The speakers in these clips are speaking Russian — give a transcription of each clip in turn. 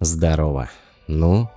Здорово. Ну,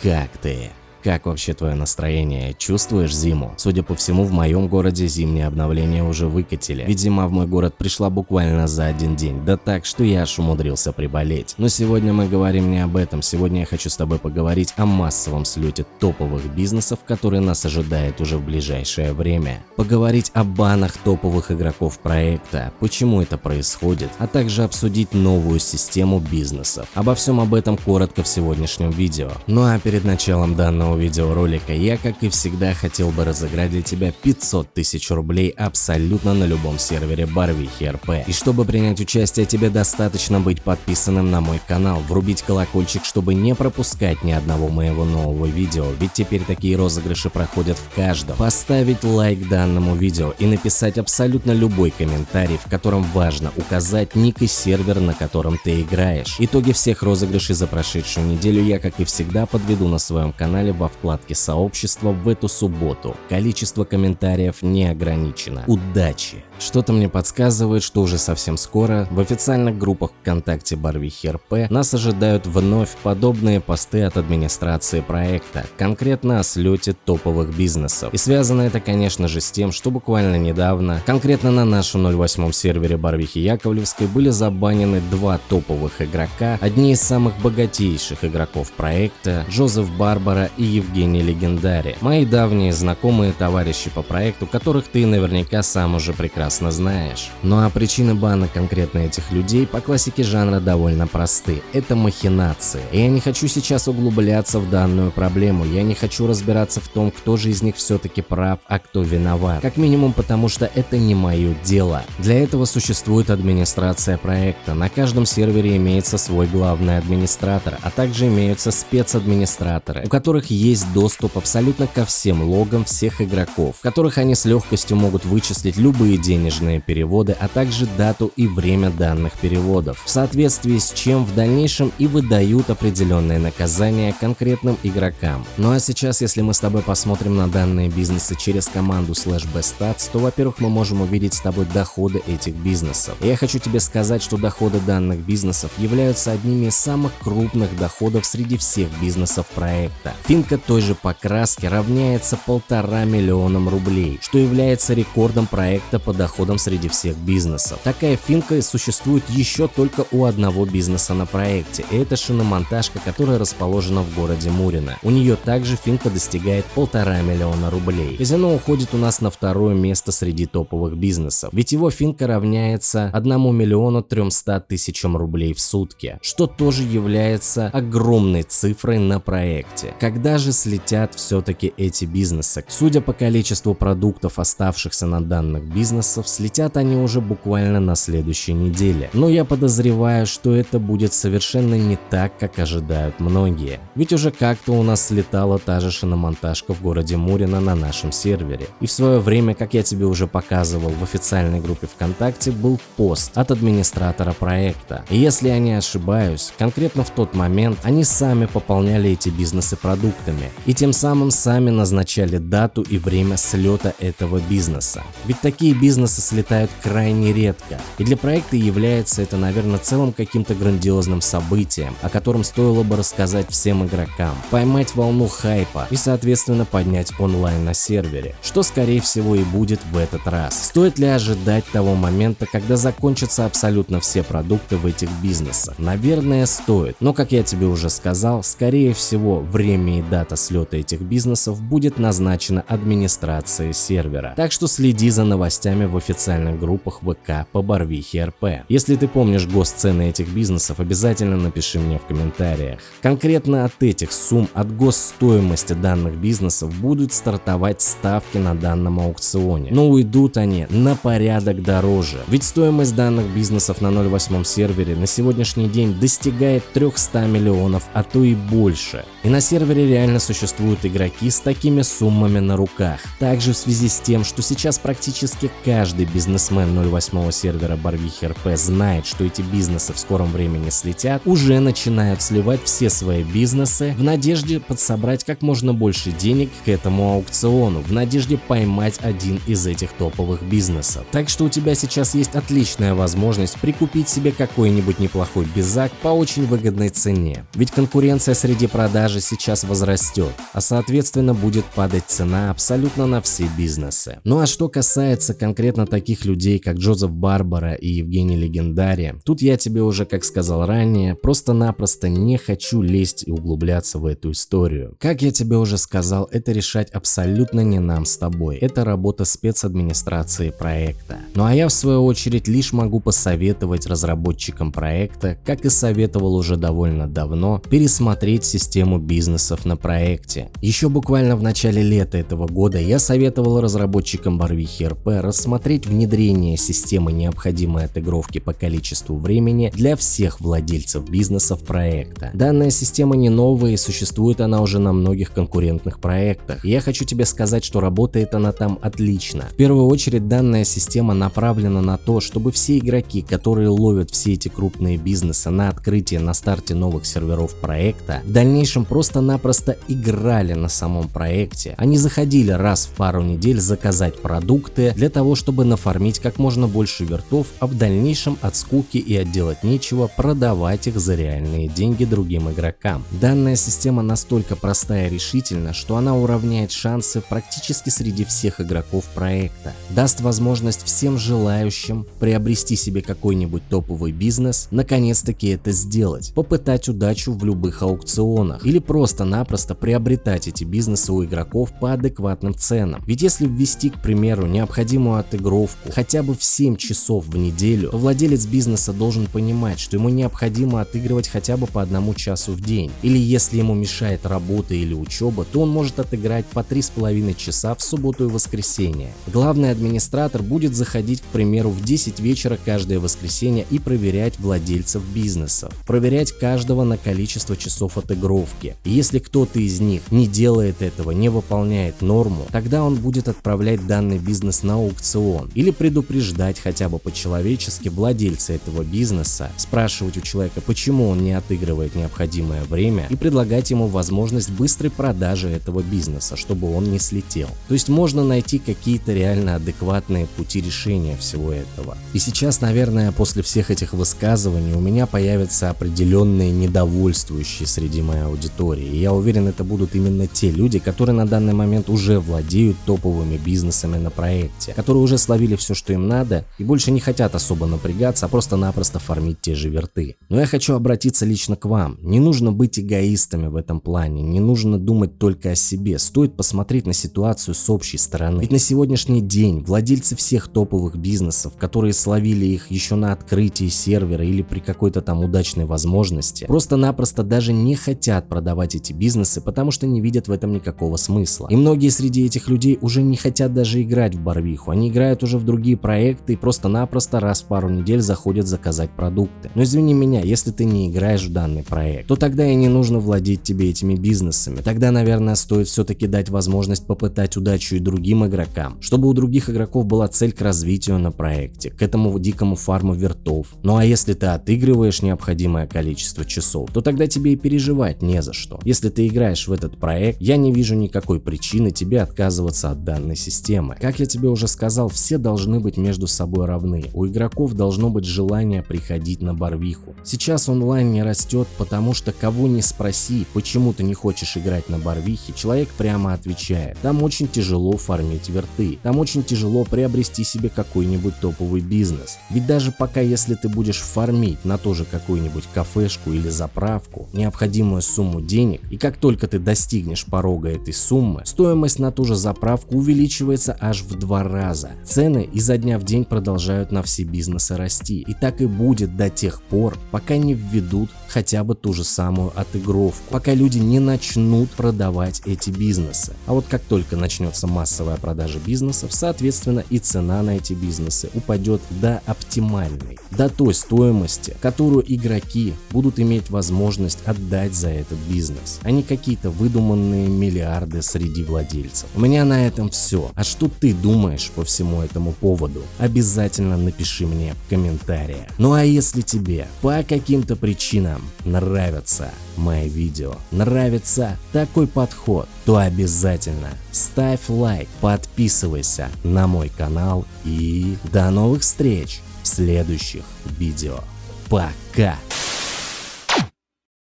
как ты? Как вообще твое настроение? Чувствуешь зиму? Судя по всему, в моем городе зимнее обновление уже выкатили. Ведь зима в мой город пришла буквально за один день. Да так, что я аж умудрился приболеть. Но сегодня мы говорим не об этом. Сегодня я хочу с тобой поговорить о массовом слете топовых бизнесов, который нас ожидает уже в ближайшее время. Поговорить о банах топовых игроков проекта, почему это происходит, а также обсудить новую систему бизнесов. Обо всем об этом коротко в сегодняшнем видео. Ну а перед началом данного данного видеоролика я, как и всегда, хотел бы разыграть для тебя 500 тысяч рублей абсолютно на любом сервере Барвихи РП. И чтобы принять участие, тебе достаточно быть подписанным на мой канал, врубить колокольчик, чтобы не пропускать ни одного моего нового видео, ведь теперь такие розыгрыши проходят в каждом. Поставить лайк данному видео и написать абсолютно любой комментарий, в котором важно указать ник и сервер, на котором ты играешь. Итоги всех розыгрышей за прошедшую неделю я, как и всегда, подведу на своем канале во вкладке сообщества в эту субботу. Количество комментариев не ограничено. Удачи! Что-то мне подсказывает, что уже совсем скоро в официальных группах ВКонтакте Барвихи РП нас ожидают вновь подобные посты от администрации проекта, конкретно о слете топовых бизнесов. И связано это, конечно же, с тем, что буквально недавно, конкретно на нашем 08 сервере Барвихи Яковлевской были забанены два топовых игрока, одни из самых богатейших игроков проекта, Джозеф Барбара и Евгений Легендари, мои давние знакомые товарищи по проекту, которых ты наверняка сам уже прекрасно прекрасно знаешь. Ну а причины бана конкретно этих людей по классике жанра довольно просты. Это махинации. И я не хочу сейчас углубляться в данную проблему, я не хочу разбираться в том, кто же из них все-таки прав, а кто виноват. Как минимум потому, что это не мое дело. Для этого существует администрация проекта. На каждом сервере имеется свой главный администратор, а также имеются спецадминистраторы, у которых есть доступ абсолютно ко всем логам всех игроков, в которых они с легкостью могут вычислить любые деньги денежные переводы, а также дату и время данных переводов, в соответствии с чем в дальнейшем и выдают определенные наказания конкретным игрокам. Ну а сейчас, если мы с тобой посмотрим на данные бизнесы через команду slash bestats, то во-первых мы можем увидеть с тобой доходы этих бизнесов. Я хочу тебе сказать, что доходы данных бизнесов являются одними из самых крупных доходов среди всех бизнесов проекта. Финка той же покраски равняется полтора миллионам рублей, что является рекордом проекта по доходам доходом среди всех бизнесов. Такая финка существует еще только у одного бизнеса на проекте, и это шиномонтажка, которая расположена в городе Мурино. У нее также финка достигает полтора миллиона рублей. Казино уходит у нас на второе место среди топовых бизнесов, ведь его финка равняется 1 миллиону 300 тысячам рублей в сутки, что тоже является огромной цифрой на проекте. Когда же слетят все-таки эти бизнесы? Судя по количеству продуктов, оставшихся на данных бизнесах, классов слетят они уже буквально на следующей неделе. Но я подозреваю, что это будет совершенно не так, как ожидают многие. Ведь уже как-то у нас слетала та же шиномонтажка в городе Мурино на нашем сервере. И в свое время, как я тебе уже показывал в официальной группе ВКонтакте, был пост от администратора проекта. И если я не ошибаюсь, конкретно в тот момент они сами пополняли эти бизнесы продуктами и тем самым сами назначали дату и время слета этого бизнеса. Ведь такие бизнесы бизнесы слетают крайне редко, и для проекта является это, наверное, целым каким-то грандиозным событием, о котором стоило бы рассказать всем игрокам, поймать волну хайпа и, соответственно, поднять онлайн на сервере, что, скорее всего, и будет в этот раз. Стоит ли ожидать того момента, когда закончатся абсолютно все продукты в этих бизнесах? Наверное, стоит, но, как я тебе уже сказал, скорее всего, время и дата слета этих бизнесов будет назначена администрацией сервера, так что следи за новостями в официальных группах ВК по Барвихе РП. Если ты помнишь госцены этих бизнесов, обязательно напиши мне в комментариях. Конкретно от этих сумм, от госстоимости данных бизнесов будут стартовать ставки на данном аукционе. Но уйдут они на порядок дороже. Ведь стоимость данных бизнесов на 0.8 сервере на сегодняшний день достигает 300 миллионов, а то и больше. И на сервере реально существуют игроки с такими суммами на руках. Также в связи с тем, что сейчас практически каждый бизнесмен 08 сервера Барвихи РП знает, что эти бизнесы в скором времени слетят, уже начинают сливать все свои бизнесы в надежде подсобрать как можно больше денег к этому аукциону, в надежде поймать один из этих топовых бизнесов. Так что у тебя сейчас есть отличная возможность прикупить себе какой-нибудь неплохой безак по очень выгодной цене. Ведь конкуренция среди продажи сейчас возрастет, а соответственно будет падать цена абсолютно на все бизнесы. Ну а что касается конкретно таких людей, как Джозеф Барбара и Евгений Легендари, тут я тебе уже, как сказал ранее, просто-напросто не хочу лезть и углубляться в эту историю. Как я тебе уже сказал, это решать абсолютно не нам с тобой. Это работа спецадминистрации проекта. Ну а я в свою очередь лишь могу посоветовать разработчикам проекта, как и советовал уже довольно давно, пересмотреть систему бизнесов на проекте. Еще буквально в начале лета этого года я советовал разработчикам Барвихи РП рассмотреть внедрение системы необходимой отыгровки по количеству времени для всех владельцев бизнесов проекта. Данная система не новая и существует она уже на многих конкурентных проектах. я хочу тебе сказать, что работает она там отлично. В первую очередь данная система направлена на то, чтобы все игроки, которые ловят все эти крупные бизнесы на открытие на старте новых серверов проекта, в дальнейшем просто-напросто играли на самом проекте. Они заходили раз в пару недель заказать продукты для того, чтобы нафармить как можно больше вертов, а в дальнейшем от скуки и отделать нечего продавать их за реальные деньги другим игрокам. Данная система настолько простая и решительна, что она уравняет шансы практически среди всех игроков проекта, даст возможность всем желающим приобрести себе какой-нибудь топовый бизнес, наконец-таки это сделать, попытать удачу в любых аукционах или просто-напросто приобретать эти бизнесы у игроков по адекватным ценам. Ведь если ввести, к примеру, необходимую отыгровку хотя бы в 7 часов в неделю, то владелец бизнеса должен понимать, что ему необходимо отыгрывать хотя бы по одному часу в день. Или если ему мешает работа или учеба, то он может отыграть по 3,5 часа в субботу и воскресенье. Главный администратор будет заходить, к примеру, в 10 вечера каждое воскресенье и проверять владельцев бизнесов. Проверять каждого на количество часов отыгровки. Если кто-то из них не делает этого, не выполняет норму, тогда он будет отправлять данный бизнес на аукцион или предупреждать хотя бы по-человечески владельца этого бизнеса, спрашивать у человека, почему он не отыгрывает необходимое время и предлагать ему возможность быстрой продажи этого бизнеса, чтобы он не слетел. То есть можно найти какие-то реально адекватные пути решения всего этого. И сейчас, наверное, после всех этих высказываний у меня появятся определенные недовольствующие среди моей аудитории. И я уверен, это будут именно те люди, которые на данный момент уже владеют топовыми бизнесами на проекте, которые уже словили все, что им надо и больше не хотят особо напрягаться, а просто-напросто фармить те же верты. Но я хочу обратиться лично к вам. Не нужно быть эгоистами в этом плане, не нужно думать только о себе, стоит посмотреть на ситуацию с общей стороны. Ведь на сегодняшний день владельцы всех топовых бизнесов, которые словили их еще на открытии сервера или при какой-то там удачной возможности, просто-напросто даже не хотят продавать эти бизнесы, потому что не видят в этом никакого смысла. И многие среди этих людей уже не хотят даже играть в Барвиху, они играют уже в другие проекты и просто-напросто раз в пару недель заходят заказать продукты. Но извини меня, если ты не играешь в данный проект, то тогда и не нужно владеть тебе этими бизнесами. Тогда, наверное, стоит все-таки дать возможность попытать удачу и другим игрокам, чтобы у других игроков была цель к развитию на проекте, к этому дикому фарму вертов. Ну а если ты отыгрываешь необходимое количество часов, то тогда тебе и переживать не за что. Если ты играешь в этот проект, я не вижу никакой причины тебе отказываться от данной системы. Как я тебе уже сказал, все должны быть между собой равны. У игроков должно быть желание приходить на Барвиху. Сейчас онлайн не растет, потому что кого не спроси, почему ты не хочешь играть на Барвихе, человек прямо отвечает. Там очень тяжело фармить верты, там очень тяжело приобрести себе какой-нибудь топовый бизнес. Ведь даже пока если ты будешь фармить на тоже какую-нибудь кафешку или заправку необходимую сумму денег, и как только ты достигнешь порога этой суммы, стоимость на ту же заправку увеличивается аж в два раза. Цены изо дня в день продолжают на все бизнесы расти. И так и будет до тех пор, пока не введут хотя бы ту же самую отыгровку, пока люди не начнут продавать эти бизнесы. А вот как только начнется массовая продажа бизнесов, соответственно и цена на эти бизнесы упадет до оптимальной, до той стоимости, которую игроки будут иметь возможность отдать за этот бизнес, а не какие-то выдуманные миллиарды среди владельцев. У меня на этом все. А что ты думаешь по всему этому поводу? Обязательно напиши мне в комментариях. Ну а если тебе по каким-то причинам нравятся мои видео, нравится такой подход, то обязательно ставь лайк, подписывайся на мой канал и до новых встреч в следующих видео. Пока!